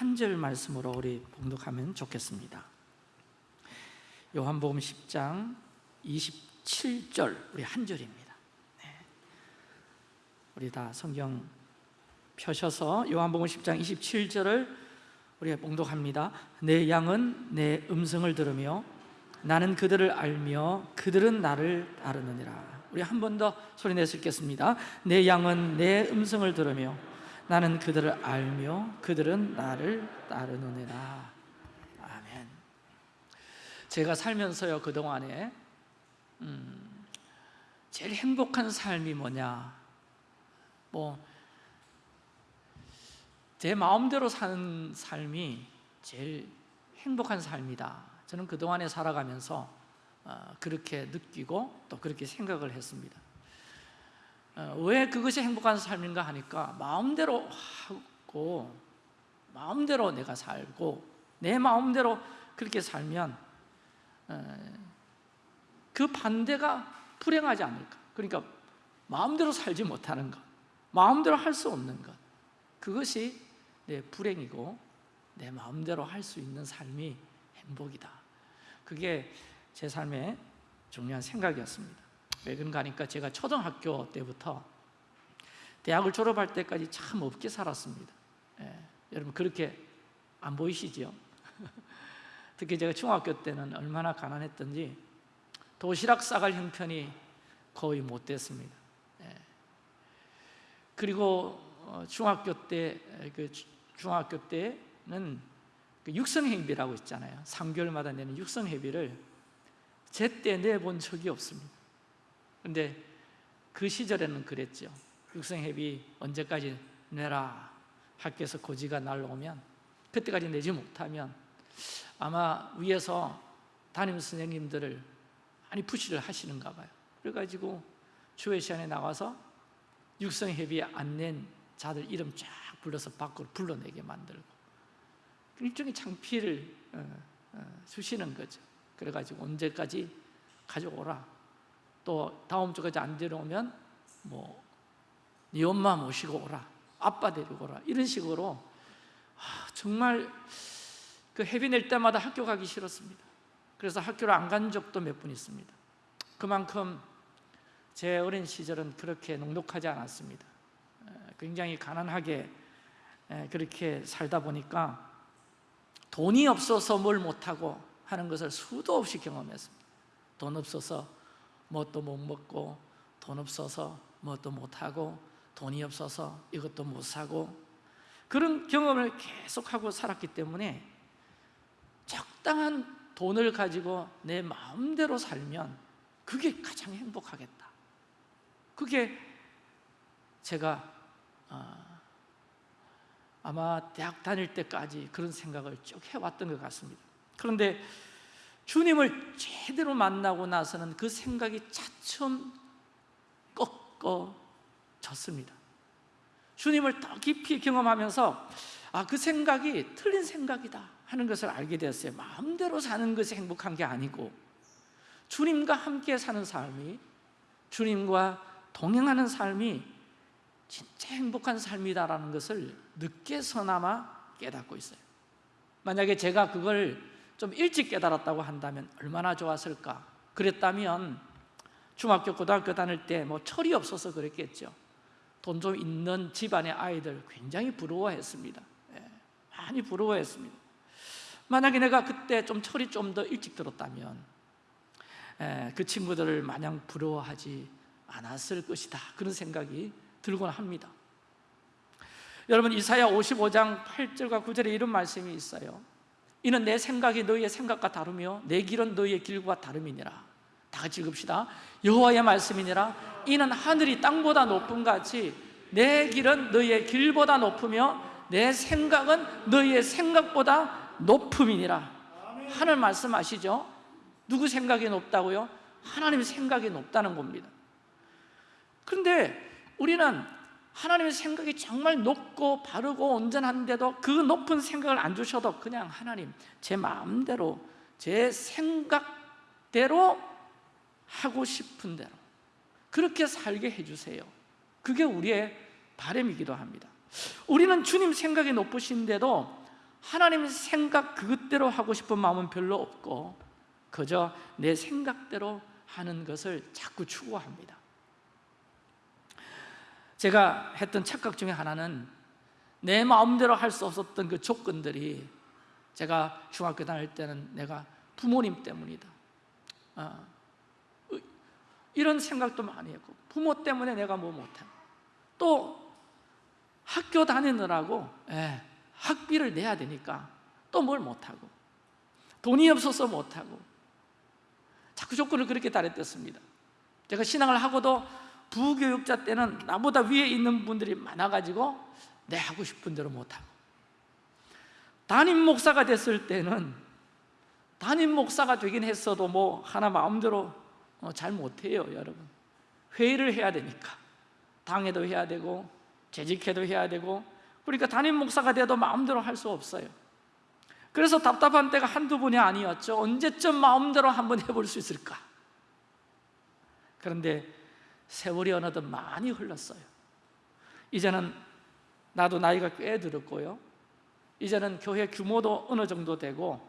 한 절 말씀으로 우리 봉독하면 좋겠습니다. 요한복음 10장 27절 우리 한 절입니다. 네. 우리 다 성경 펴셔서 요한복음 10장 27절을 우리가 봉독합니다. 내 양은 내 음성을 들으며 나는 그들을 알며 그들은 나를 따르느니라. 우리 한 번 더 소리 내서 읽겠습니다. 내 양은 내 음성을 들으며 나는 그들을 알며 그들은 나를 따르느니라. 아멘. 제가 살면서요 그동안에 음, 제일 행복한 삶이 뭐냐? 뭐 제 마음대로 사는 삶이 제일 행복한 삶이다. 저는 그동안에 살아가면서 어, 그렇게 느끼고 또 그렇게 생각을 했습니다. 어, 왜 그것이 행복한 삶인가 하니까 마음대로 하고 마음대로 내가 살고 내 마음대로 그렇게 살면 어, 그 반대가 불행하지 않을까. 그러니까 마음대로 살지 못하는 것 마음대로 할 수 없는 것 그것이 내 불행이고 내 마음대로 할 수 있는 삶이 행복이다. 그게 제 삶의 중요한 생각이었습니다 왜 그런가 하니까 제가 초등학교 때부터 대학을 졸업할 때까지 참 없게 살았습니다 예, 여러분 그렇게 안 보이시죠? 특히 제가 중학교 때는 얼마나 가난했던지 도시락 싸갈 형편이 거의 못 됐습니다 예. 그리고 어, 중학교 때, 그 중학교 때는 그 육성회비라고 있잖아요 3개월마다 내는 육성회비를 제때 내본 적이 없습니다 근데 그 시절에는 그랬죠. 육성회비 언제까지 내라. 학교에서 고지가 날라오면 그때까지 내지 못하면 아마 위에서 담임 선생님들을 많이 푸시를 하시는가 봐요. 그래가지고 주회 시간에 나와서 육성회비 안 낸 자들 이름 쫙 불러서 밖으로 불러내게 만들고 일종의 창피를 어, 어, 주시는 거죠. 그래가지고 언제까지 가져오라 또 다음 주까지 안 데려오면 뭐 네 엄마 모시고 오라 아빠 데리고 오라 이런 식으로 아, 정말 그 해비 낼 때마다 학교 가기 싫었습니다. 그래서 학교를 안 간 적도 몇 번 있습니다. 그만큼 제 어린 시절은 그렇게 녹록하지 않았습니다. 굉장히 가난하게 그렇게 살다 보니까 돈이 없어서 뭘 못하고 하는 것을 수도 없이 경험했습니다. 돈 없어서 뭣도 못 먹고 돈 없어서 뭣도 못하고 돈이 없어서 이것도 못 사고 그런 경험을 계속하고 살았기 때문에 적당한 돈을 가지고 내 마음대로 살면 그게 가장 행복하겠다. 그게 제가 어, 아마 대학 다닐 때까지 그런 생각을 쭉 해왔던 것 같습니다. 그런데 주님을 제대로 만나고 나서는 그 생각이 차츰 꺾어졌습니다. 주님을 더 깊이 경험하면서 아, 그 생각이 틀린 생각이다 하는 것을 알게 되었어요. 마음대로 사는 것이 행복한 게 아니고 주님과 함께 사는 삶이 주님과 동행하는 삶이 진짜 행복한 삶이다라는 것을 늦게서나마 깨닫고 있어요. 만약에 제가 그걸 좀 일찍 깨달았다고 한다면 얼마나 좋았을까? 그랬다면 중학교, 고등학교 다닐 때 뭐 철이 없어서 그랬겠죠. 돈 좀 있는 집안의 아이들 굉장히 부러워했습니다. 예, 많이 부러워했습니다. 만약에 내가 그때 좀 철이 좀 더 일찍 들었다면 예, 그 친구들을 마냥 부러워하지 않았을 것이다. 그런 생각이 들곤 합니다. 여러분 이사야 55장 8절과 9절에 이런 말씀이 있어요 이는 내 생각이 너희의 생각과 다르며 내 길은 너희의 길과 다름이니라. 다 같이 읽읍시다. 여호와의 말씀이니라. 이는 하늘이 땅보다 높은 같이 내 길은 너희의 길보다 높으며 내 생각은 너희의 생각보다 높음이니라. 하늘 말씀하시죠? 누구 생각이 높다고요? 하나님 생각이 높다는 겁니다. 그런데 우리는 하나님의 생각이 정말 높고 바르고 온전한데도 그 높은 생각을 안 주셔도 그냥 하나님 제 마음대로 제 생각대로 하고 싶은 대로 그렇게 살게 해주세요. 그게 우리의 바람이기도 합니다. 우리는 주님 생각이 높으신데도 하나님 생각 그것대로 하고 싶은 마음은 별로 없고 그저 내 생각대로 하는 것을 자꾸 추구합니다 제가 했던 착각 중에 하나는 내 마음대로 할 수 없었던 그 조건들이 제가 중학교 다닐 때는 내가 부모님 때문이다. 어, 이런 생각도 많이 했고 부모 때문에 내가 뭐 못해. 또 학교 다니느라고 예, 학비를 내야 되니까 또 뭘 못하고 돈이 없어서 못하고 자꾸 조건을 그렇게 달했댔습니다. 제가 신앙을 하고도 부교육자 때는 나보다 위에 있는 분들이 많아가지고 내 하고 싶은 대로 못하고. 담임 목사가 됐을 때는 담임 목사가 되긴 했어도 뭐 하나 마음대로 어, 잘 못해요 여러분. 회의를 해야 되니까. 당회도 해야 되고 재직회도 해야 되고. 그러니까 담임 목사가 돼도 마음대로 할 수 없어요. 그래서 답답한 때가 한두 번이 아니었죠. 언제쯤 마음대로 한번 해볼 수 있을까? 그런데 세월이 어느덧 많이 흘렀어요 이제는 나도 나이가 꽤 들었고요 이제는 교회 규모도 어느 정도 되고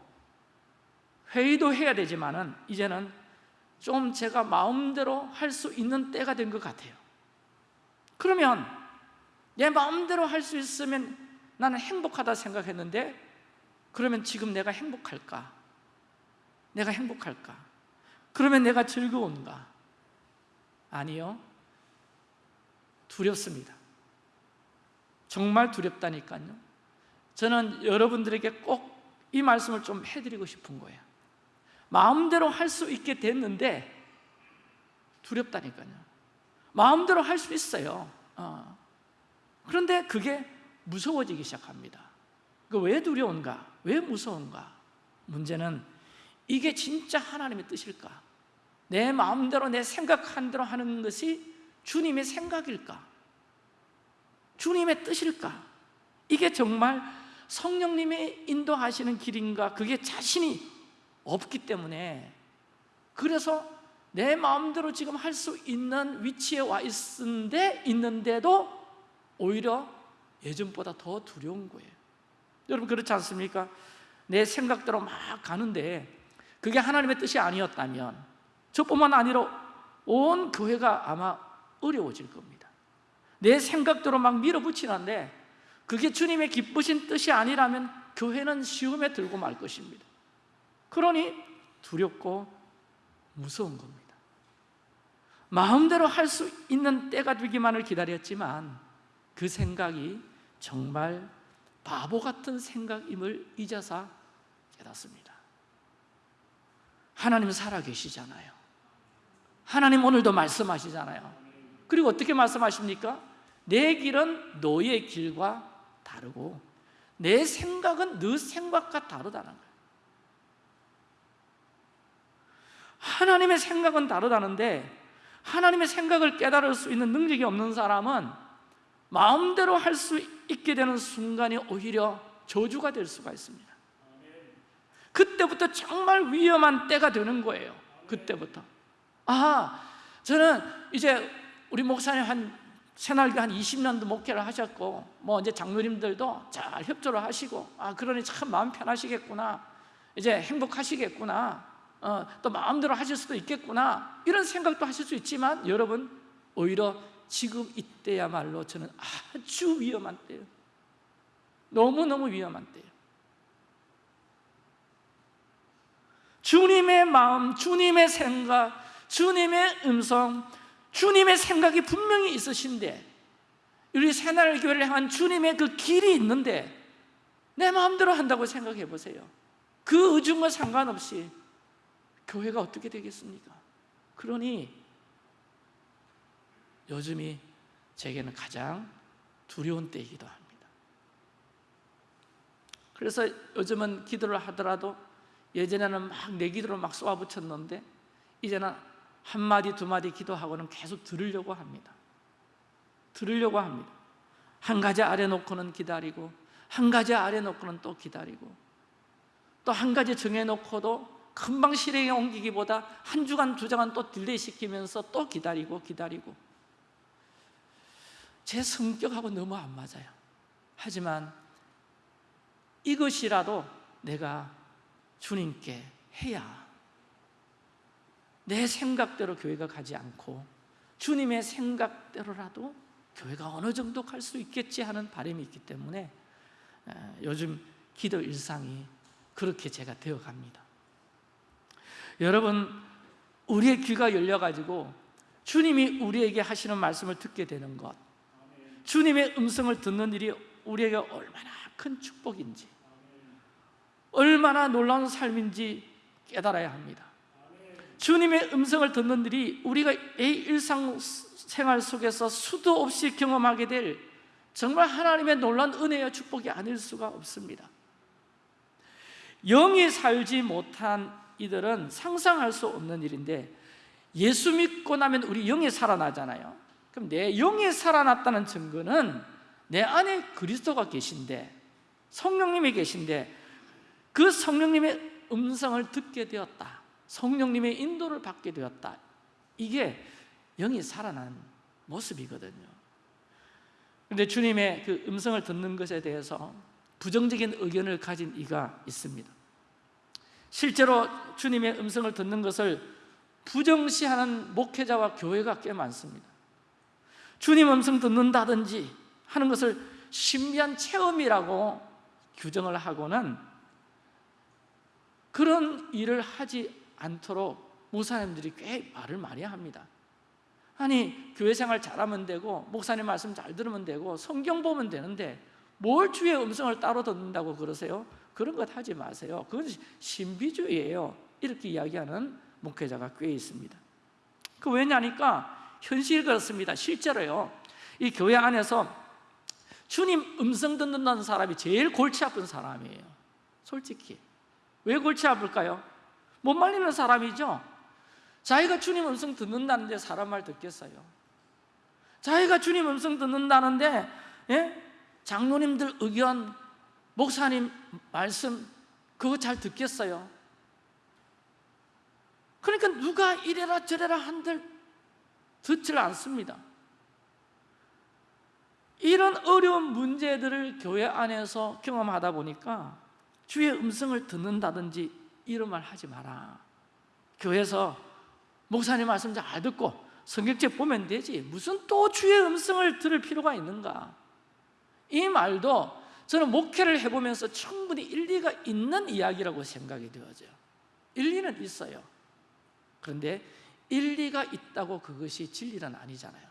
회의도 해야 되지만 은 이제는 좀 제가 마음대로 할 수 있는 때가 된 것 같아요 그러면 내 마음대로 할 수 있으면 나는 행복하다 생각했는데 그러면 지금 내가 행복할까? 내가 행복할까? 그러면 내가 즐거운가? 아니요 두렵습니다 정말 두렵다니까요 저는 여러분들에게 꼭 이 말씀을 좀 해드리고 싶은 거예요 마음대로 할 수 있게 됐는데 두렵다니까요 마음대로 할 수 있어요 어. 그런데 그게 무서워지기 시작합니다 왜 두려운가? 왜 무서운가? 문제는 이게 진짜 하나님의 뜻일까? 내 마음대로 내 생각한 대로 하는 것이 주님의 생각일까? 주님의 뜻일까? 이게 정말 성령님의 인도하시는 길인가? 그게 자신이 없기 때문에 그래서 내 마음대로 지금 할 수 있는 위치에 와 있는데 있는데도 오히려 예전보다 더 두려운 거예요 여러분 그렇지 않습니까? 내 생각대로 막 가는데 그게 하나님의 뜻이 아니었다면 저뿐만 아니라 온 교회가 아마 어려워질 겁니다. 내 생각대로 막 밀어붙이는데 그게 주님의 기쁘신 뜻이 아니라면 교회는 시험에 들고 말 것입니다. 그러니 두렵고 무서운 겁니다. 마음대로 할 수 있는 때가 되기만을 기다렸지만 그 생각이 정말 바보 같은 생각임을 이제서 깨닫습니다. 하나님 살아계시잖아요 하나님 오늘도 말씀하시잖아요. 그리고 어떻게 말씀하십니까? 내 길은 너의 길과 다르고 내 생각은 너 생각과 다르다는 거예요. 하나님의 생각은 다르다는데 하나님의 생각을 깨달을 수 있는 능력이 없는 사람은 마음대로 할 수 있게 되는 순간이 오히려 저주가 될 수가 있습니다. 그때부터 정말 위험한 때가 되는 거예요. 그때부터 아 저는 이제 우리 목사님 한 새날교 한 20년도 목회를 하셨고 뭐 이제 장로님들도 잘 협조를 하시고 아 그러니 참 마음 편하시겠구나. 이제 행복하시겠구나. 어, 또 마음대로 하실 수도 있겠구나. 이런 생각도 하실 수 있지만 여러분 오히려 지금 이때야말로 저는 아주 위험한 때예요. 너무너무 위험한 때예요. 주님의 마음, 주님의 생각, 주님의 음성 주님의 생각이 분명히 있으신데 우리 새날 교회를 향한 주님의 그 길이 있는데 내 마음대로 한다고 생각해 보세요 그 의중과 상관없이 교회가 어떻게 되겠습니까? 그러니 요즘이 제게는 가장 두려운 때이기도 합니다 그래서 요즘은 기도를 하더라도 예전에는 막 내 기도를 막 쏘아붙였는데 이제는 한 마디 두 마디 기도하고는 계속 들으려고 합니다. 들으려고 합니다. 한 가지 아래 놓고는 기다리고 한 가지 아래 놓고는 또 기다리고 또 한 가지 정해 놓고도 금방 실행에 옮기기보다 한 주간 두 주간 또 delay 시키면서 또 기다리고 기다리고. 제 성격하고 너무 안 맞아요. 하지만 이것이라도 내가 주님께 해야 내 생각대로 교회가 가지 않고 주님의 생각대로라도 교회가 어느 정도 갈 수 있겠지 하는 바람이 있기 때문에 에, 요즘 기도 일상이 그렇게 제가 되어갑니다. 여러분 우리의 귀가 열려가지고 주님이 우리에게 하시는 말씀을 듣게 되는 것 주님의 음성을 듣는 일이 우리에게 얼마나 큰 축복인지 얼마나 놀라운 삶인지 깨달아야 합니다 주님의 음성을 듣는 일이 우리가 이 일상생활 속에서 수도 없이 경험하게 될 정말 하나님의 놀라운 은혜와 축복이 아닐 수가 없습니다. 영이 살지 못한 이들은 상상할 수 없는 일인데 예수 믿고 나면 우리 영이 살아나잖아요. 그럼 내 영이 살아났다는 증거는 내 안에 그리스도가 계신데 성령님이 계신데 그 성령님의 음성을 듣게 되었다 성령님의 인도를 받게 되었다. 이게 영이 살아난 모습이거든요. 그런데 주님의 그 음성을 듣는 것에 대해서 부정적인 의견을 가진 이가 있습니다. 실제로 주님의 음성을 듣는 것을 부정시하는 목회자와 교회가 꽤 많습니다. 주님 음성 듣는다든지 하는 것을 신비한 체험이라고 규정을 하고는 그런 일을 하지 않도록 목사님들이 꽤 말을 많이 합니다. 아니 교회 생활 잘하면 되고 목사님 말씀 잘 들으면 되고 성경 보면 되는데 뭘 주의 음성을 따로 듣는다고 그러세요? 그런 것 하지 마세요. 그건 신비주의예요. 이렇게 이야기하는 목회자가 꽤 있습니다. 그 왜냐니까 현실이 그렇습니다. 실제로요. 이 교회 안에서 주님 음성 듣는다는 사람이 제일 골치 아픈 사람이에요. 솔직히. 왜 골치 아플까요? 못 말리는 사람이죠? 자기가 주님 음성 듣는다는데 사람 말 듣겠어요? 자기가 주님 음성 듣는다는데 예? 장로님들 의견 목사님 말씀 그거 잘 듣겠어요? 그러니까 누가 이래라 저래라 한들 듣질 않습니다. 이런 어려운 문제들을 교회 안에서 경험하다 보니까 주의 음성을 듣는다든지 이런 말 하지 마라. 교회에서 목사님 말씀 잘 듣고 성경책 보면 되지. 무슨 또 주의 음성을 들을 필요가 있는가? 이 말도 저는 목회를 해보면서 충분히 일리가 있는 이야기라고 생각이 되어져요 일리는 있어요. 그런데 일리가 있다고 그것이 진리는 아니잖아요.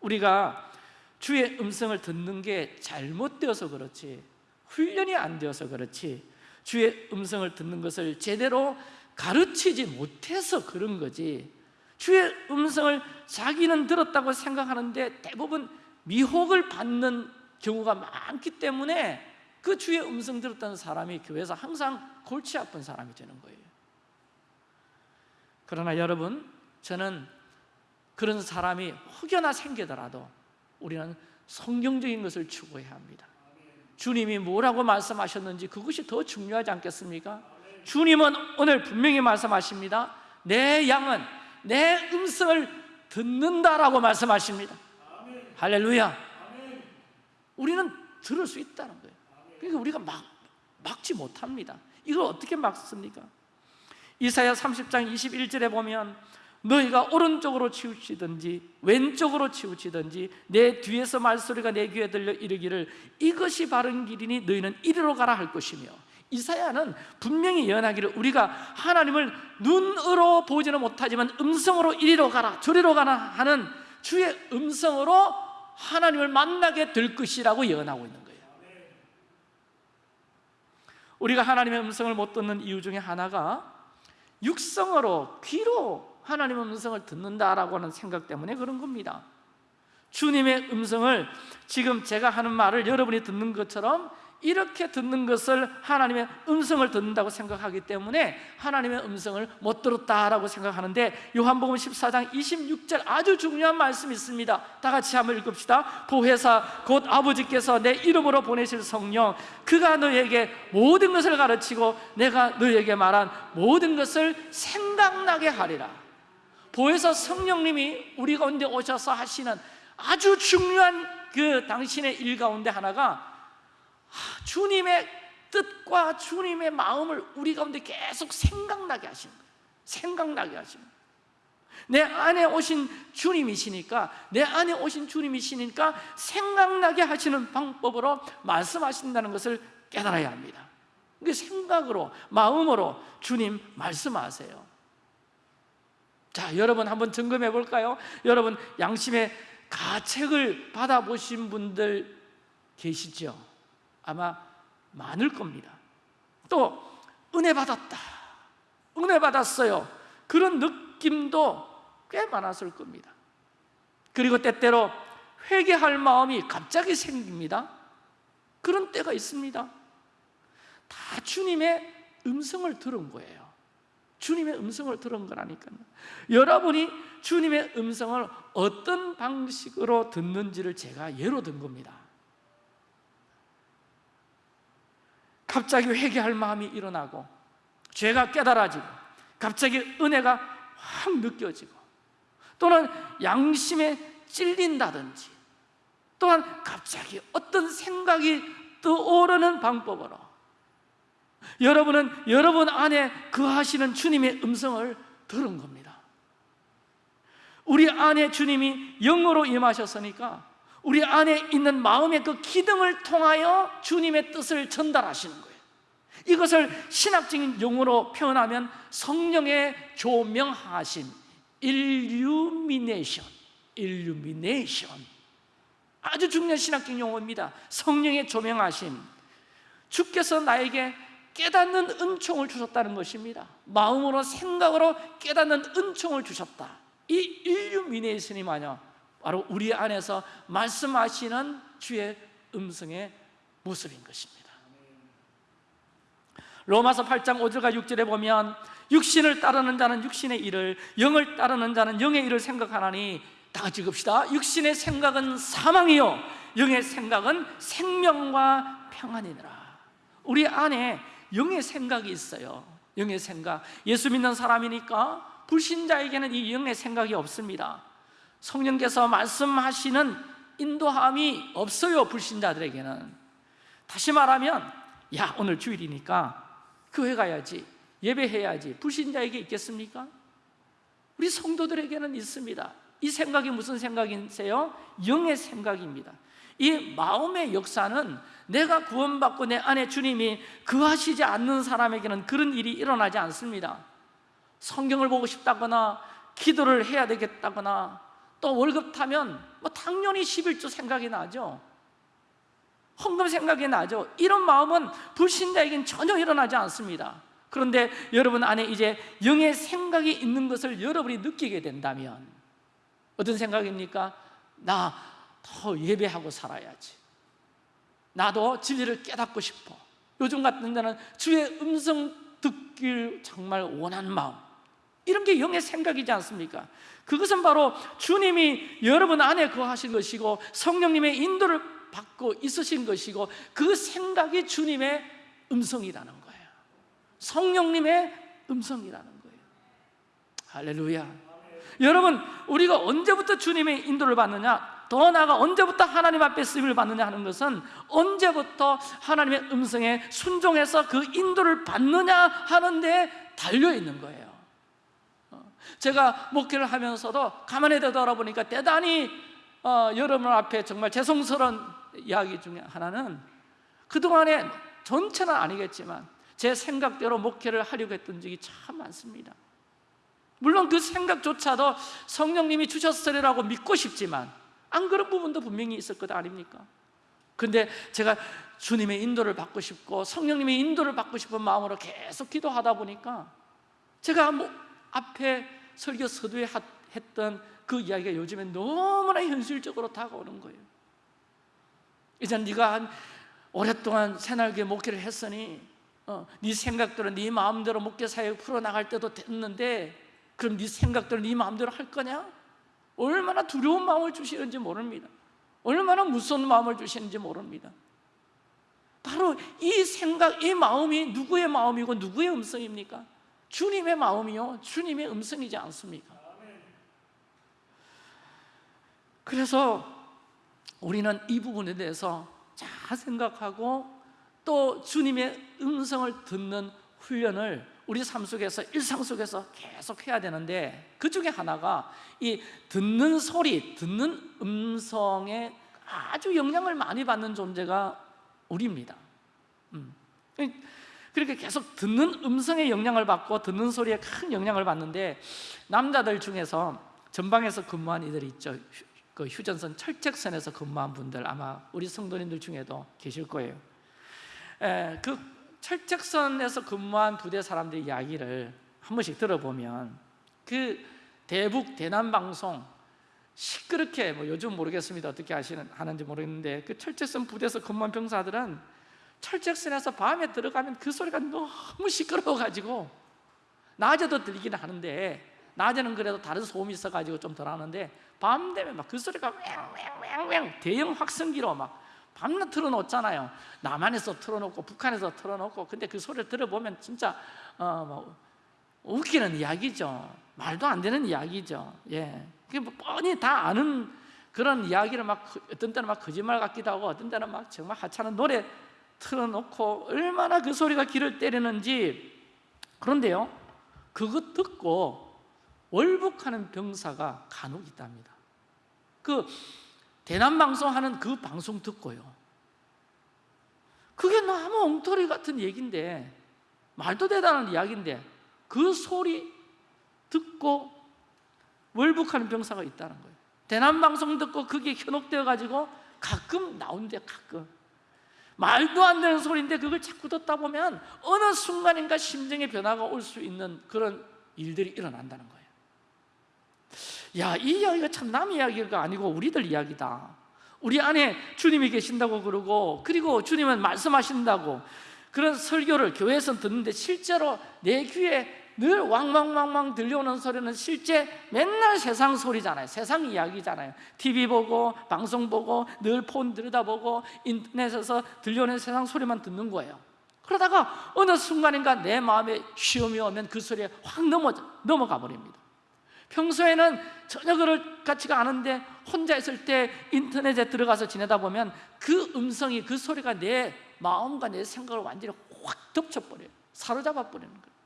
우리가 주의 음성을 듣는 게 잘못되어서 그렇지 훈련이 안 되어서 그렇지 주의 음성을 듣는 것을 제대로 가르치지 못해서 그런 거지. 주의 음성을 자기는 들었다고 생각하는데 대부분 미혹을 받는 경우가 많기 때문에 그 주의 음성 들었다는 사람이 교회에서 항상 골치 아픈 사람이 되는 거예요. 그러나 여러분 저는 그런 사람이 혹여나 생기더라도 우리는 성경적인 것을 추구해야 합니다 주님이 뭐라고 말씀하셨는지 그것이 더 중요하지 않겠습니까? 주님은 오늘 분명히 말씀하십니다. 내 양은 내 음성을 듣는다라고 말씀하십니다. 할렐루야. 우리는 들을 수 있다는 거예요. 그러니까 우리가 막, 막지 못합니다. 이걸 어떻게 막습니까? 이사야 30장 21절에 보면 너희가 오른쪽으로 치우치든지 왼쪽으로 치우치든지 내 뒤에서 말소리가 내 귀에 들려 이르기를 이것이 바른 길이니 너희는 이리로 가라 할 것이며. 이사야는 분명히 예언하기를 우리가 하나님을 눈으로 보지는 못하지만 음성으로 이리로 가라 저리로 가라 하는 주의 음성으로 하나님을 만나게 될 것이라고 예언하고 있는 거예요. 우리가 하나님의 음성을 못 듣는 이유 중에 하나가 육성으로 귀로 하나님의 음성을 듣는다라고 하는 생각 때문에 그런 겁니다. 주님의 음성을 지금 제가 하는 말을 여러분이 듣는 것처럼 이렇게 듣는 것을 하나님의 음성을 듣는다고 생각하기 때문에 하나님의 음성을 못 들었다라고 생각하는데 요한복음 14장 26절 아주 중요한 말씀이 있습니다. 다 같이 한번 읽읍시다. 보혜사 곧 아버지께서 내 이름으로 보내실 성령. 그가 너에게 모든 것을 가르치고 내가 너에게 말한 모든 것을 생각나게 하리라 보혜사 성령님이 우리 가운데 오셔서 하시는 아주 중요한 그 당신의 일 가운데 하나가 주님의 뜻과 주님의 마음을 우리 가운데 계속 생각나게 하시는 거예요. 생각나게 하시는 거예요. 내 안에 오신 주님이시니까 내 안에 오신 주님이시니까 생각나게 하시는 방법으로 말씀하신다는 것을 깨달아야 합니다. 그 생각으로 마음으로 주님 말씀하세요 자 여러분 한번 점검해 볼까요? 여러분 양심의 가책을 받아보신 분들 계시죠? 아마 많을 겁니다. 또 은혜 받았다. 은혜 받았어요. 그런 느낌도 꽤 많았을 겁니다. 그리고 때때로 회개할 마음이 갑자기 생깁니다. 그런 때가 있습니다. 다 주님의 음성을 들은 거예요 주님의 음성을 들은 거라니까요. 여러분이 주님의 음성을 어떤 방식으로 듣는지를 제가 예로 든 겁니다. 갑자기 회개할 마음이 일어나고 죄가 깨달아지고 갑자기 은혜가 확 느껴지고 또는 양심에 찔린다든지 또한 갑자기 어떤 생각이 떠오르는 방법으로 여러분은 여러분 안에 거하시는 주님의 음성을 들은 겁니다. 우리 안에 주님이 영으로 임하셨으니까 우리 안에 있는 마음의 그 기둥을 통하여 주님의 뜻을 전달하시는 거예요. 이것을 신학적인 용어로 표현하면 성령의 조명하심 일루미네이션 일루미네이션 아주 중요한 신학적 용어입니다. 성령의 조명하심. 주께서 나에게 깨닫는 은총을 주셨다는 것입니다. 마음으로 생각으로 깨닫는 은총을 주셨다. 이 일루미네이션이 뭐냐 바로 우리 안에서 말씀하시는 주의 음성의 모습인 것입니다. 로마서 8장 5절과 6절에 보면 육신을 따르는 자는 육신의 일을 영을 따르는 자는 영의 일을 생각하나니 다 같이 읽읍시다. 육신의 생각은 사망이요 영의 생각은 생명과 평안이니라. 우리 안에 영의 생각이 있어요. 영의 생각. 예수 믿는 사람이니까 불신자에게는 이 영의 생각이 없습니다. 성령께서 말씀하시는 인도함이 없어요 불신자들에게는. 다시 말하면 야 오늘 주일이니까 교회 가야지 예배해야지 불신자에게 있겠습니까? 우리 성도들에게는 있습니다. 이 생각이 무슨 생각이세요? 영의 생각입니다 이 마음의 역사는 내가 구원받고 내 안에 주님이 그하시지 않는 사람에게는 그런 일이 일어나지 않습니다. 성경을 보고 싶다거나 기도를 해야 되겠다거나 또 월급 타면 뭐 당연히 11조 생각이 나죠. 헌금 생각이 나죠. 이런 마음은 불신자에게는 전혀 일어나지 않습니다. 그런데 여러분 안에 이제 영의 생각이 있는 것을 여러분이 느끼게 된다면 어떤 생각입니까? 나 더 예배하고 살아야지. 나도 진리를 깨닫고 싶어. 요즘 같은 데는 주의 음성 듣길 정말 원하는 마음. 이런 게 영의 생각이지 않습니까? 그것은 바로 주님이 여러분 안에 거하신 것이고 성령님의 인도를 받고 있으신 것이고 그 생각이 주님의 음성이라는 거예요. 성령님의 음성이라는 거예요. 할렐루야. 여러분 우리가 언제부터 주님의 인도를 받느냐 더 나아가 언제부터 하나님 앞에 쓰임을 받느냐 하는 것은 언제부터 하나님의 음성에 순종해서 그 인도를 받느냐 하는 데 달려 있는 거예요. 어, 제가 목회를 하면서도 가만히 되돌아보니까 대단히 어, 여러분 앞에 정말 죄송스러운 이야기 중에 하나는 그동안에 전체는 아니겠지만 제 생각대로 목회를 하려고 했던 적이 참 많습니다. 물론 그 생각조차도 성령님이 주셨으리라고 믿고 싶지만 안 그런 부분도 분명히 있을 것 아닙니까? 근데 제가 주님의 인도를 받고 싶고 성령님의 인도를 받고 싶은 마음으로 계속 기도하다 보니까 제가 뭐 앞에 설교 서두에 했던 그 이야기가 요즘에 너무나 현실적으로 다가오는 거예요 이제 네가 한 오랫동안 새날교 목회를 했으니 어, 네 생각대로 네 마음대로 목회 사역 풀어나갈 때도 됐는데 그럼 네 생각대로 네 마음대로 할 거냐? 얼마나 두려운 마음을 주시는지 모릅니다 얼마나 무서운 마음을 주시는지 모릅니다 바로 이 생각, 이 마음이 누구의 마음이고 누구의 음성입니까? 주님의 마음이요 주님의 음성이지 않습니까? 그래서 우리는 이 부분에 대해서 잘 생각하고 또 주님의 음성을 듣는 훈련을 우리 삶 속에서 일상 속에서 계속 해야 되는데 그 중에 하나가 이 듣는 소리, 듣는 음성에 아주 영향을 많이 받는 존재가 우리입니다. 음. 그렇게 계속 듣는 음성에 영향을 받고 듣는 소리에 큰 영향을 받는데 남자들 중에서 전방에서 근무한 이들이 있죠. 휴- 그 휴전선 철책선에서 근무한 분들 아마 우리 성도님들 중에도 계실 거예요. 에, 그 철책선에서 근무한 부대 사람들의 이야기를 한 번씩 들어보면 그 대북 대남 방송 시끄럽게 뭐 요즘 모르겠습니다. 어떻게 하시는 하는지 모르겠는데 그 철책선 부대에서 근무한 병사들은 철책선에서 밤에 들어가면 그 소리가 너무 시끄러워 가지고 낮에도 들리기는 하는데 낮에는 그래도 다른 소음이 있어가지고 좀 덜 하는데 밤 되면 막 그 소리가 왱왱왱왱 대형 확성기로 막 밤낮 틀어놓잖아요. 남한에서 틀어놓고 북한에서 틀어놓고 근데 그 소리를 들어보면 진짜 어 뭐 웃기는 이야기죠. 말도 안 되는 이야기죠. 예, 그게 뭐 뻔히 다 아는 그런 이야기를 막 그- 어떤 때는 막 거짓말 같기도 하고 어떤 때는 막 정말 하찮은 노래 틀어놓고 얼마나 그 소리가 귀를 때리는지. 그런데요 그거 듣고 월북하는 병사가 간혹 있답니다. 그 대남 방송하는 그 방송 듣고요. 그게 너무 엉터리 같은 얘기인데 말도 대단한 이야기인데 그 소리 듣고 월북하는 병사가 있다는 거예요. 대남 방송 듣고 그게 현혹되어 가지고 가끔 나온대 가끔. 말도 안 되는 소리인데 그걸 자꾸 듣다 보면 어느 순간인가 심정의 변화가 올 수 있는 그런 일들이 일어난다는 거예요 야, 이 이야기가 참남 이야기가 아니고 우리들 이야기다. 우리 안에 주님이 계신다고 그러고 그리고 주님은 말씀하신다고 그런 설교를 교회에서 듣는데 실제로 내 귀에 늘 왕왕왕왕 들려오는 소리는 실제 맨날 세상 소리잖아요. 세상 이야기잖아요. TV 보고 방송 보고 늘 폰 들여다보고 인터넷에서 들려오는 세상 소리만 듣는 거예요. 그러다가 어느 순간인가 내 마음에 시험이 오면 그 소리에 확 넘어, 넘어가 버립니다 평소에는 전혀 그럴 같지가 않은데 혼자 있을 때 인터넷에 들어가서 지내다 보면 그 음성이 그 소리가 내 마음과 내 생각을 완전히 확 덮쳐버려요. 사로잡아 버리는 거예요.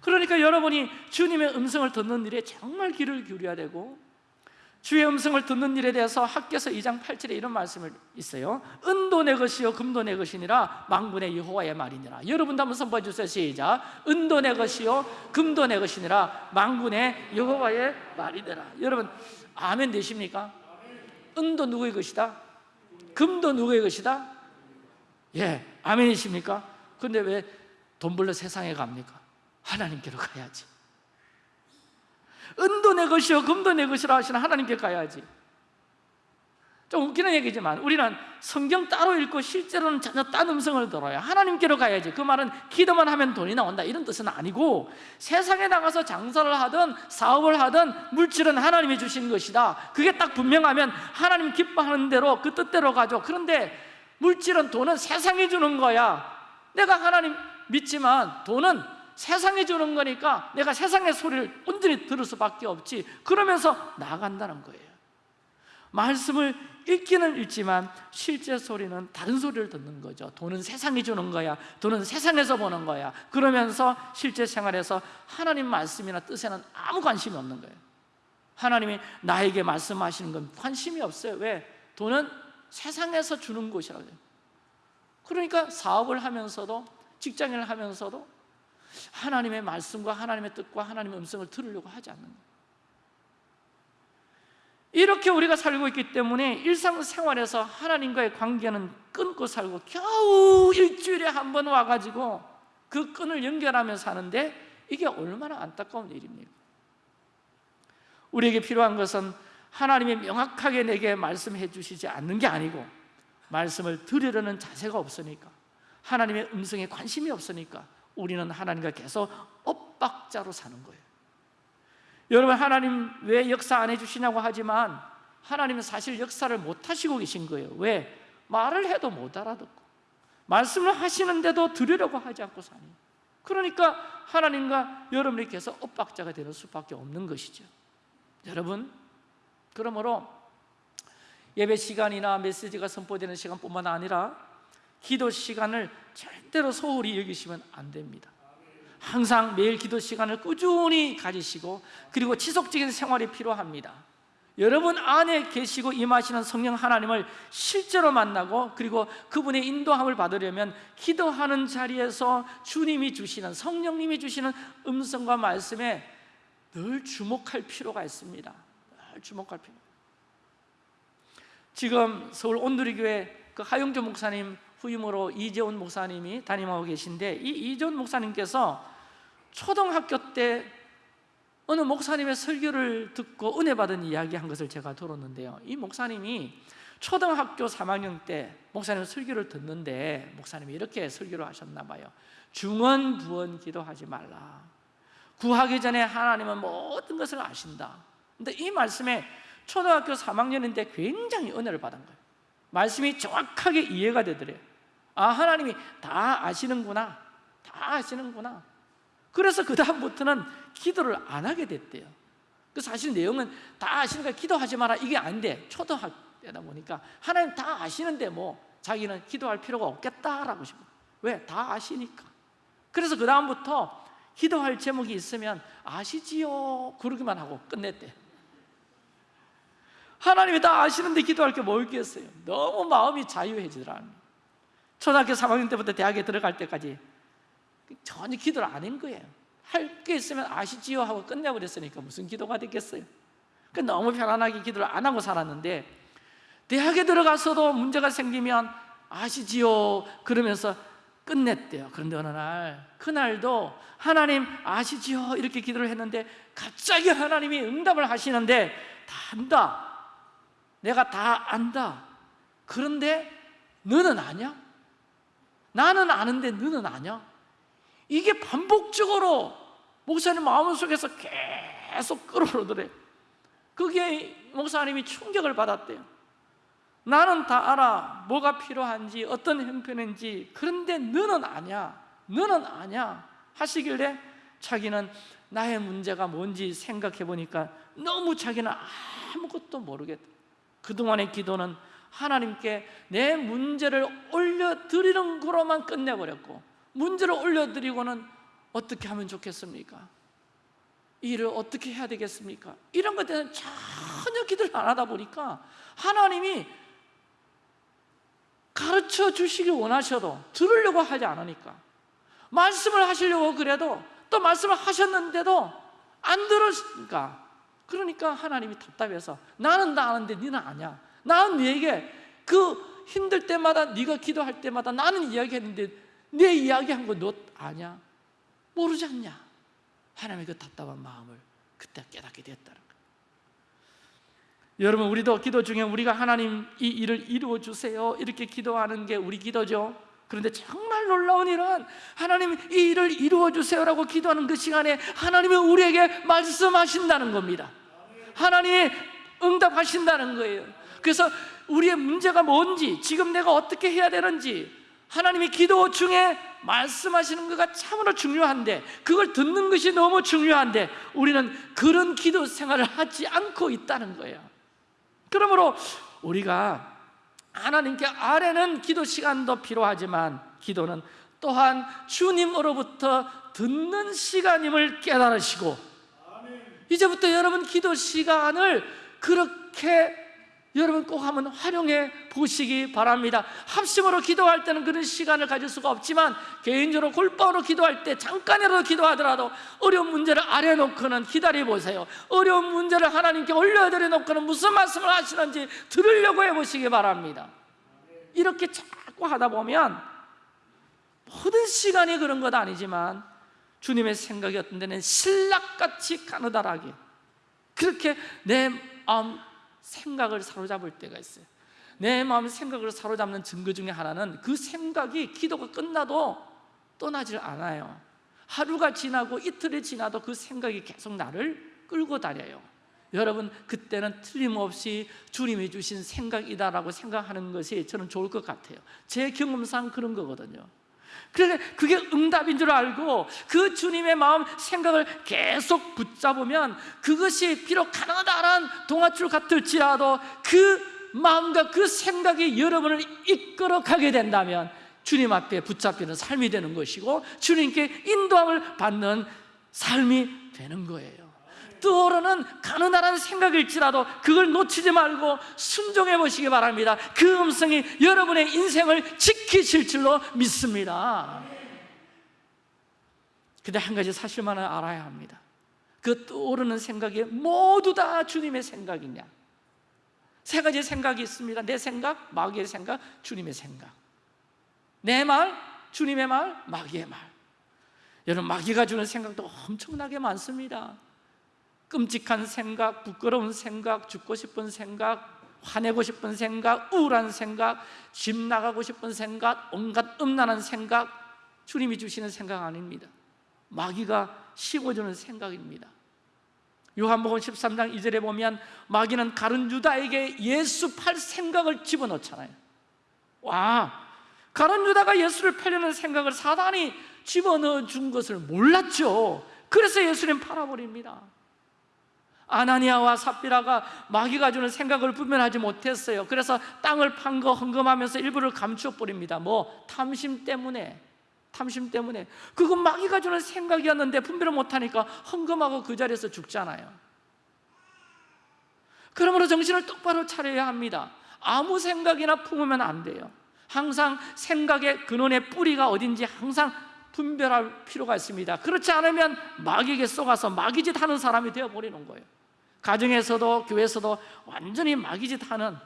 그러니까 여러분이 주님의 음성을 듣는 일에 정말 귀를 기울여야 되고 주의 음성을 듣는 일에 대해서 학교에서 2장 8절에 이런 말씀을 있어요 은도 내 것이요 금도 내 것이니라 망군의 여호와의 말이니라 여러분도 한번 선포해 주세요 시작 은도 내 것이요 금도 내 것이니라 망군의 여호와의 말이니라 여러분 아멘 되십니까? 은도 누구의 것이다? 금도 누구의 것이다? 예, 아멘이십니까? 근데 왜 돈 벌러 세상에 갑니까? 하나님께로 가야지 은도 내 것이요 금도 내 것이라 하시는 하나님께 가야지. 좀 웃기는 얘기지만 우리는 성경 따로 읽고 실제로는 전혀 딴 음성을 들어요. 하나님께로 가야지. 그 말은 기도만 하면 돈이 나온다. 이런 뜻은 아니고 세상에 나가서 장사를 하든 사업을 하든 물질은 하나님이 주신 것이다. 그게 딱 분명하면 하나님 기뻐하는 대로 그 뜻대로 가죠. 그런데 물질은 돈은 세상이 주는 거야. 내가 하나님 믿지만 돈은 세상이 주는 거니까 내가 세상의 소리를 온전히 들을 수밖에 없지. 그러면서 나간다는 거예요. 말씀을 읽기는 읽지만 실제 소리는 다른 소리를 듣는 거죠. 돈은 세상이 주는 거야. 돈은 세상에서 보는 거야. 그러면서 실제 생활에서 하나님 말씀이나 뜻에는 아무 관심이 없는 거예요. 하나님이 나에게 말씀하시는 건 관심이 없어요. 왜? 돈은 세상에서 주는 것이라고 해요. 그러니까 사업을 하면서도 직장을 하면서도 하나님의 말씀과 하나님의 뜻과 하나님의 음성을 들으려고 하지 않는 거예요 이렇게 우리가 살고 있기 때문에 일상생활에서 하나님과의 관계는 끊고 살고 겨우 일주일에 한 번 와가지고 그 끈을 연결하며 사는데 이게 얼마나 안타까운 일입니까? 우리에게 필요한 것은 하나님이 명확하게 내게 말씀해 주시지 않는 게 아니고 말씀을 들으려는 자세가 없으니까 하나님의 음성에 관심이 없으니까 우리는 하나님과 계속 엇박자로 사는 거예요. 여러분 하나님 왜 역사 안 해주시냐고 하지만 하나님은 사실 역사를 못 하시고 계신 거예요. 왜? 말을 해도 못 알아듣고 말씀을 하시는데도 들으려고 하지 않고 사니 그러니까 하나님과 여러분이 계속 엇박자가 되는 수밖에 없는 것이죠. 여러분 그러므로 예배 시간이나 메시지가 선포되는 시간뿐만 아니라 기도 시간을 절대로 소홀히 여기시면 안 됩니다. 항상 매일 기도 시간을 꾸준히 가지시고 그리고 지속적인 생활이 필요합니다. 여러분 안에 계시고 임하시는 성령 하나님을 실제로 만나고 그리고 그분의 인도함을 받으려면 기도하는 자리에서 주님이 주시는 성령님이 주시는 음성과 말씀에 늘 주목할 필요가 있습니다. 늘 주목할 필요. 지금 서울 온누리교회 그 하용조 목사님 후임으로 이재훈 목사님이 담임하고 계신데 이 이재훈 목사님께서 초등학교 때 어느 목사님의 설교를 듣고 은혜 받은 이야기 한 것을 제가 들었는데요. 이 목사님이 초등학교 3학년 때 목사님 설교를 듣는데 목사님이 이렇게 설교를 하셨나 봐요. 중언 부언 기도하지 말라. 구하기 전에 하나님은 모든 것을 아신다. 근데 이 말씀에 초등학교 3학년인데 굉장히 은혜를 받은 거예요. 말씀이 정확하게 이해가 되더래요 아 하나님이 다 아시는구나. 다 아시는구나. 그래서 그 다음부터는 기도를 안 하게 됐대요. 그 사실 내용은 다 아시니까 기도하지 마라. 이게 아닌데 초등학교 때다 보니까 하나님 다 아시는데 뭐 자기는 기도할 필요가 없겠다라고 싶어. 왜? 다 아시니까. 그래서 그 다음부터 기도할 제목이 있으면 아시지요? 그러기만 하고 끝냈대. 하나님이 다 아시는데 기도할 게 뭐 있겠어요? 너무 마음이 자유해지더라는 초등학교 3학년 때부터 대학에 들어갈 때까지 전혀 기도를 안 한 거예요. 할 게 있으면 아시지요 하고 끝내버렸으니까 무슨 기도가 됐겠어요. 그 너무 편안하게 기도를 안 하고 살았는데 대학에 들어가서도 문제가 생기면 아시지요 그러면서 끝냈대요. 그런데 어느 날 그날도 하나님 아시지요 이렇게 기도를 했는데 갑자기 하나님이 응답을 하시는데 다 안다. 내가 다 안다. 그런데 너는 아냐? 나는 아는데 너는 아냐? 이게 반복적으로 목사님 마음속에서 계속 끌어오더래. 그게 목사님이 충격을 받았대요. 나는 다 알아. 뭐가 필요한지 어떤 형편인지. 그런데 너는 아냐? 너는 아냐? 하시길래 자기는 나의 문제가 뭔지 생각해 보니까 너무 자기는 아무것도 모르겠다. 그동안의 기도는 하나님께 내 문제를 올려드리는 거로만 끝내버렸고 문제를 올려드리고는 어떻게 하면 좋겠습니까? 이 일을 어떻게 해야 되겠습니까? 이런 것들은 전혀 기도를 안 하다 보니까 하나님이 가르쳐 주시길 원하셔도 들으려고 하지 않으니까 말씀을 하시려고 그래도 또 말씀을 하셨는데도 안 들으니까 그러니까 하나님이 답답해서 나는 다 아는데 너는 아냐 나는 네게 그 힘들 때마다 네가 기도할 때마다 나는 이야기했는데 내 이야기한 거 너 아냐? 모르지 않냐? 하나님의 그 답답한 마음을 그때 깨닫게 거예요. 여러분 우리도 기도 중에 우리가 하나님 이 일을 이루어 주세요. 이렇게 기도하는 게 우리 기도죠. 그런데 정말 놀라운 일은 하나님 이 일을 이루어 주세요라고 기도하는 그 시간에 하나님이 우리에게 말씀하신다는 겁니다. 하나님이 응답하신다는 거예요 그래서 우리의 문제가 뭔지 지금 내가 어떻게 해야 되는지 하나님이 기도 중에 말씀하시는 것가 참으로 중요한데 그걸 듣는 것이 너무 중요한데 우리는 그런 기도 생활을 하지 않고 있다는 거예요. 그러므로 우리가 하나님께 아래는 기도 시간도 필요하지만 기도는 또한 주님으로부터 듣는 시간임을 깨달으시고 이제부터 여러분 기도 시간을 그렇게 여러분 꼭 한번 활용해 보시기 바랍니다. 합심으로 기도할 때는 그런 시간을 가질 수가 없지만 개인적으로 골방으로 기도할 때 잠깐이라도 기도하더라도 어려운 문제를 아래 놓고는 기다려 보세요. 어려운 문제를 하나님께 올려드려 놓고는 무슨 말씀을 하시는지 들으려고 해보시기 바랍니다. 이렇게 자꾸 하다 보면 모든 시간이 그런 것 아니지만 주님의 생각이 어떤 데는 신락같이 가느다라게 그렇게 내 마음 생각을 사로잡을 때가 있어요. 내 마음 생각을 사로잡는 증거 중에 하나는 그 생각이 기도가 끝나도 떠나질 않아요. 하루가 지나고 이틀이 지나도 그 생각이 계속 나를 끌고 다녀요. 여러분 그때는 틀림없이 주님이 주신 생각이다라고 생각하는 것이 저는 좋을 것 같아요. 제 경험상 그런 거거든요 그래 그게 응답인 줄 알고 그 주님의 마음 생각을 계속 붙잡으면 그것이 비록 가난하다는 동아줄 같을지라도 그 마음과 그 생각이 여러분을 이끌어 가게 된다면 주님 앞에 붙잡히는 삶이 되는 것이고 주님께 인도함을 받는 삶이 되는 거예요 떠오르는 가느다란 생각일지라도 그걸 놓치지 말고 순종해 보시기 바랍니다. 그 음성이 여러분의 인생을 지키실 줄로 믿습니다. 근데 한 가지 사실만은 알아야 합니다. 그 떠오르는 생각이 모두 다 주님의 생각이냐? 세 가지 생각이 있습니다. 내 생각, 마귀의 생각, 주님의 생각. 내 말, 주님의 말, 마귀의 말. 여러분 마귀가 주는 생각도 엄청나게 많습니다 끔찍한 생각, 부끄러운 생각, 죽고 싶은 생각 화내고 싶은 생각, 우울한 생각 집 나가고 싶은 생각, 온갖 음란한 생각 주님이 주시는 생각 아닙니다. 마귀가 심어주는 생각입니다. 요한복음 13장 2절에 보면 마귀는 가른 유다에게 예수 팔 생각을 집어넣잖아요. 와 가른 유다가 예수를 팔려는 생각을 사단이 집어넣어 준 것을 몰랐죠. 그래서 예수님 팔아버립니다 아나니아와 삽비라가 마귀가 주는 생각을 분별하지 못했어요. 그래서 땅을 판 거 헌금하면서 일부를 감추어 버립니다. 뭐 탐심 때문에 탐심 때문에. 그건 마귀가 주는 생각이었는데 분별을 못하니까 헌금하고 그 자리에서 죽잖아요. 그러므로 정신을 똑바로 차려야 합니다. 아무 생각이나 품으면 안 돼요. 항상 생각의 근원의 뿌리가 어딘지 항상 분별할 필요가 있습니다. 그렇지 않으면 마귀에게 쏘가서 마귀짓 하는 사람이 되어버리는 거예요 가정에서도 교회에서도 완전히 마귀짓 하는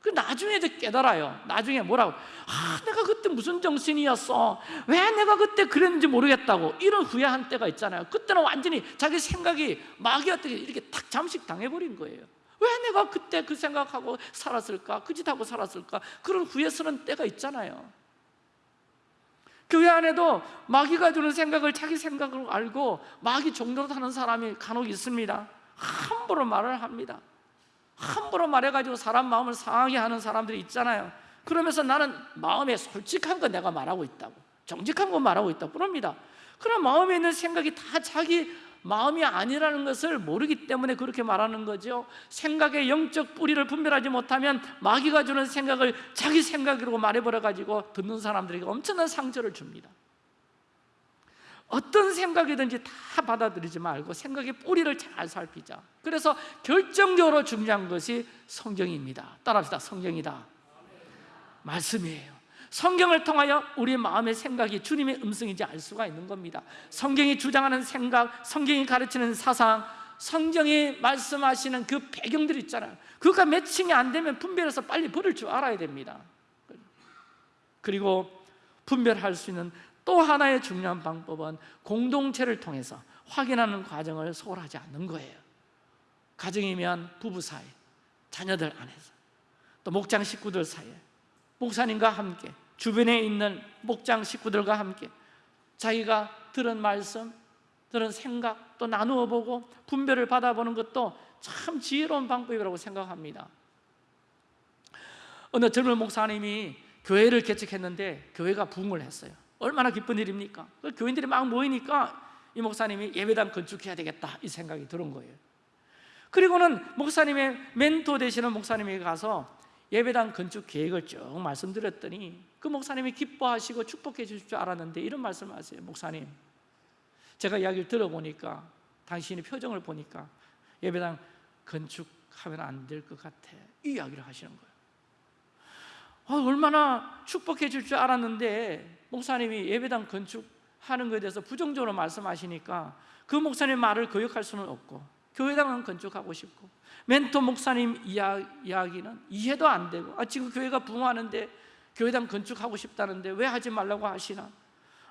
그 나중에 이제 깨달아요. 나중에 뭐라고? 아 내가 그때 무슨 정신이었어? 왜 내가 그때 그랬는지 모르겠다고. 이런 후회한 때가 있잖아요. 그때는 완전히 자기 생각이 마귀한테 이렇게 탁 잠식 당해버린 거예요. 왜 내가 그때 그 생각하고 살았을까? 그 짓하고 살았을까? 그런 후회스러운 때가 있잖아요. 교회 안에도 마귀가 주는 생각을 자기 생각으로 알고 마귀 정도로 하는 사람이 간혹 있습니다 함부로 말을 합니다. 함부로 말해가지고 사람 마음을 상하게 하는 사람들이 있잖아요. 그러면서 나는 마음에 솔직한 거 내가 말하고 있다고 정직한 거 말하고 있다고 그럽니다. 그럼 마음에 있는 생각이 다 자기 마음이 아니라는 것을 모르기 때문에 그렇게 말하는 거죠. 생각의 영적 뿌리를 분별하지 못하면 마귀가 주는 생각을 자기 생각으로 말해버려가지고 듣는 사람들에게 엄청난 상처를 줍니다 어떤 생각이든지 다 받아들이지 말고 생각의 뿌리를 잘 살피자. 그래서 결정적으로 중요한 것이 성경입니다. 따라합시다. 성경이다. 말씀이에요. 성경을 통하여 우리 마음의 생각이 주님의 음성인지 알 수가 있는 겁니다. 성경이 주장하는 생각, 성경이 가르치는 사상 성경이 말씀하시는 그 배경들 있잖아요. 그가 매칭이 안 되면 분별해서 빨리 버릴 줄 알아야 됩니다. 그리고 분별할 수 있는 또 하나의 중요한 방법은 공동체를 통해서 확인하는 과정을 소홀하지 않는 거예요. 가정이면 부부 사이, 자녀들 안에서 또 목장 식구들 사이에 목사님과 함께 주변에 있는 목장 식구들과 함께 자기가 들은 말씀, 들은 생각 또 나누어 보고 분별을 받아보는 것도 참 지혜로운 방법이라고 생각합니다. 어느 젊은 목사님이 교회를 개척했는데 교회가 부흥을 했어요 얼마나 기쁜 일입니까? 그 교인들이 막 모이니까 이 목사님이 예배당 건축해야 되겠다 이 생각이 들은 거예요. 그리고는 목사님의 멘토 되시는 목사님이 가서 예배당 건축 계획을 쭉 말씀드렸더니 그 목사님이 기뻐하시고 축복해 주실 줄 알았는데 이런 말씀을 하세요. 목사님 제가 이야기를 들어보니까 당신의 표정을 보니까 예배당 건축하면 안 될 것 같아. 이 이야기를 하시는 거예요 아, 얼마나 축복해 줄 줄 알았는데 목사님이 예배당 건축하는 것에 대해서 부정적으로 말씀하시니까 그 목사님 말을 거역할 수는 없고 교회당은 건축하고 싶고 멘토 목사님 이야기는 이해도 안 되고 아, 지금 교회가 붕하는데 교회당 건축하고 싶다는데 왜 하지 말라고 하시나?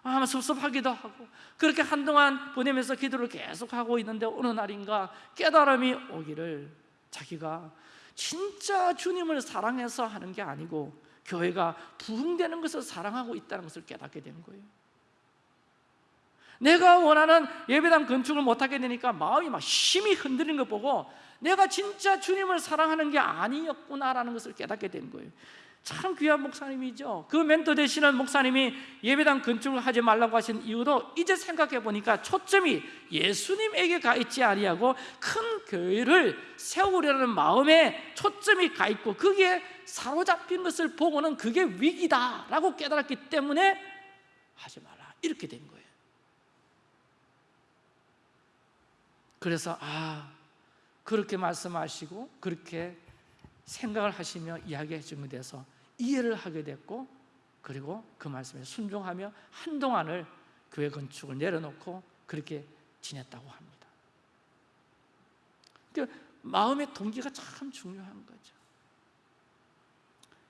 아, 섭섭하기도 하고 그렇게 한동안 보내면서 기도를 계속하고 있는데 어느 날인가 깨달음이 오기를 자기가 진짜 주님을 사랑해서 하는 게 아니고 교회가 부흥되는 것을 사랑하고 있다는 것을 깨닫게 된 거예요. 내가 원하는 예배당 건축을 못하게 되니까 마음이 막 힘이 흔들리는 거 보고 내가 진짜 주님을 사랑하는 게 아니었구나라는 것을 깨닫게 된 거예요 참 귀한 목사님이죠. 그 멘토 되시는 목사님이 예배당 건축을 하지 말라고 하신 이유도 이제 생각해 보니까 초점이 예수님에게 가 있지 아니하고 큰 교회를 세우려는 마음에 초점이 가 있고 그게 사로잡힌 것을 보고는 그게 위기다라고 깨달았기 때문에 하지 마라. 이렇게 된 거예요. 그래서 아 그렇게 말씀하시고 그렇게 생각을 하시며 이야기해 주면 돼서 이해를 하게 됐고 그리고 그 말씀에 순종하며 한동안을 교회 건축을 내려놓고 그렇게 지냈다고 합니다. 그러니까 마음의 동기가 참 중요한 거죠.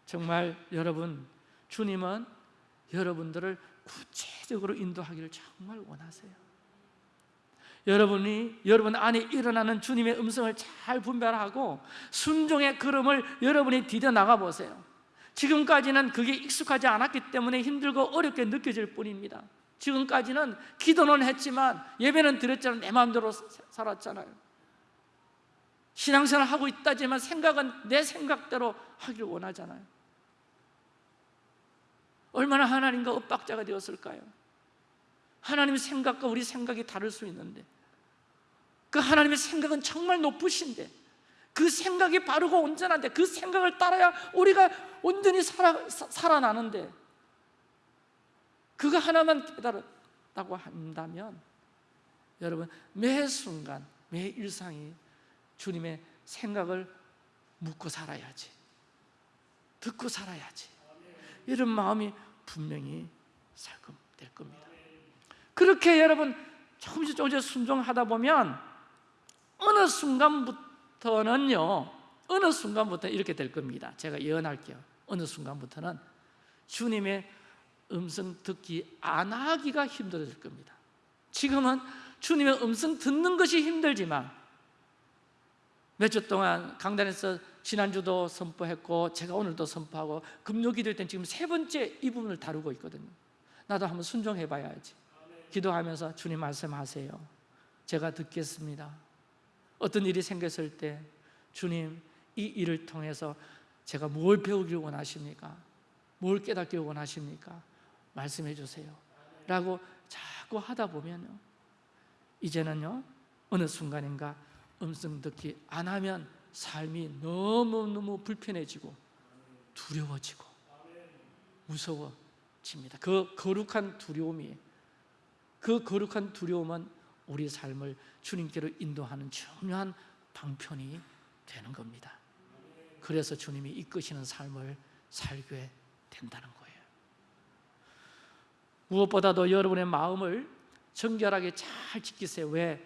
정말 여러분 주님은 여러분들을 구체적으로 인도하기를 정말 원하세요. 여러분이 여러분 안에 일어나는 주님의 음성을 잘 분별하고 순종의 걸음을 여러분이 디뎌 나가 보세요 지금까지는 그게 익숙하지 않았기 때문에 힘들고 어렵게 느껴질 뿐입니다. 지금까지는 기도는 했지만 예배는 드렸지만 내 마음대로 살았잖아요. 신앙생활 하고 있다지만 생각은 내 생각대로 하기를 원하잖아요. 얼마나 하나님과 엇박자가 되었을까요? 하나님의 생각과 우리 생각이 다를 수 있는데 그 하나님의 생각은 정말 높으신데 그 생각이 바르고 온전한데 그 생각을 따라야 우리가 온전히 살아, 사- 살아나는데 그거 하나만 깨달았다고 한다면 여러분 매 순간 매 일상이 주님의 생각을 묻고 살아야지. 듣고 살아야지. 이런 마음이 분명히 살 겁- 될 겁니다. 그렇게 여러분 조금씩 조금씩 순종하다 보면 어느 순간부터 는요 어느 순간부터 이렇게 될 겁니다. 제가 예언할게요. 어느 순간부터는 주님의 음성 듣기 안 하기가 힘들어질 겁니다. 지금은 주님의 음성 듣는 것이 힘들지만 몇 주 동안 강단에서 지난주도 선포했고 제가 오늘도 선포하고 금요 기도회 때는 지금 세 번째 이 부분을 다루고 있거든요. 나도 한번 순종해 봐야지. 기도하면서 주님 말씀하세요. 제가 듣겠습니다 어떤 일이 생겼을 때 주님 이 일을 통해서 제가 뭘 배우길 원하십니까? 뭘 깨닫길 원하십니까? 말씀해 주세요 라고 자꾸 하다 보면요 이제는요 어느 순간인가 음성 듣기 안 하면 삶이 너무너무 불편해지고 두려워지고 무서워집니다 그 거룩한 두려움이 그 거룩한 두려움은 우리 삶을 주님께로 인도하는 중요한 방편이 되는 겁니다. 그래서 주님이 이끄시는 삶을 살게 된다는 거예요. 무엇보다도 여러분의 마음을 정결하게 잘 지키세요. 왜?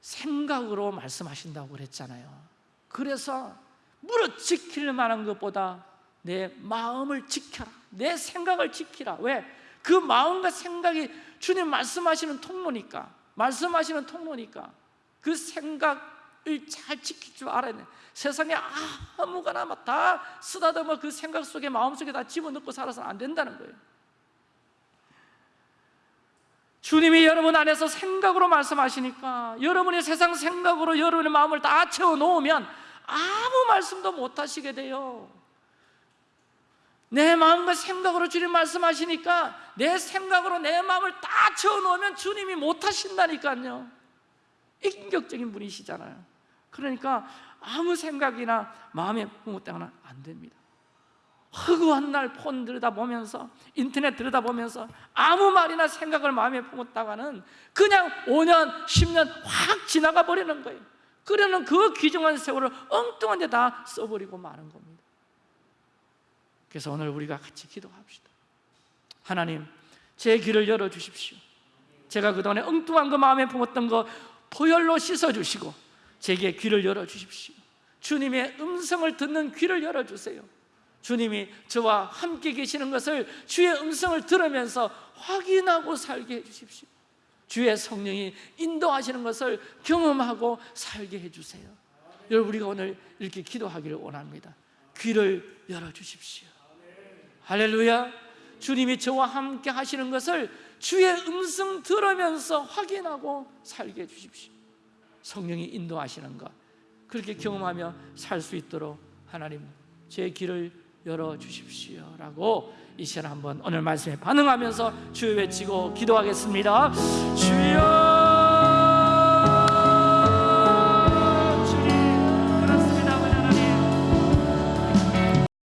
생각으로 말씀하신다고 그랬잖아요. 그래서 무릇 지킬 만한 것보다 내 마음을 지켜라. 내 생각을 지키라. 왜? 그 마음과 생각이 주님 말씀하시는 통로니까 말씀하시는 통로니까 그 생각을 잘 지킬 줄 알아야 돼. 세상에 아무거나 막다 쓰다듬어 그 생각 속에 마음속에 다 집어넣고 살아서는 안 된다는 거예요. 주님이 여러분 안에서 생각으로 말씀하시니까 여러분이 세상 생각으로 여러분의 마음을 다 채워놓으면 아무 말씀도 못 하시게 돼요 내 마음과 생각으로 주님 말씀하시니까 내 생각으로 내 마음을 다 채워놓으면 주님이 못 하신다니까요. 인격적인 분이시잖아요. 그러니까 아무 생각이나 마음에 품었다거나 안 됩니다. 허구한 날 폰 들여다보면서 인터넷 들여다보면서 아무 말이나 생각을 마음에 품었다가는 그냥 5년, 10년 확 지나가 버리는 거예요. 그러는 그 귀중한 세월을 엉뚱한 데다 써버리고 마는 겁니다 그래서 오늘 우리가 같이 기도합시다. 하나님 제 귀를 열어주십시오. 제가 그동안에 엉뚱한 거 마음에 품었던 거 포열로 씻어주시고 제게 귀를 열어주십시오. 주님의 음성을 듣는 귀를 열어주세요. 주님이 저와 함께 계시는 것을 주의 음성을 들으면서 확인하고 살게 해주십시오. 주의 성령이 인도하시는 것을 경험하고 살게 해주세요. 여러분 우리가 오늘 이렇게 기도하기를 원합니다. 귀를 열어주십시오 할렐루야. 주님이 저와 함께 하시는 것을 주의 음성 들으면서 확인하고 살게 해주십시오. 성령이 인도하시는 것. 그렇게 경험하며 살 수 있도록 하나님 제 길을 열어주십시오 라고 이 시간 한번 오늘 말씀에 반응하면서 주여 외치고 기도하겠습니다. 주여